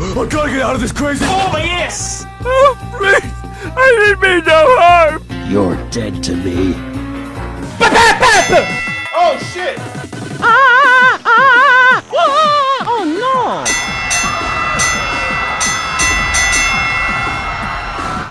I gotta get out of this crazy- Oh, my yes! Oh, please! I didn't mean no harm! You're dead to me. Oh, shit!